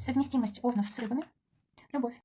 Совместимость овнов с рыбами. Любовь.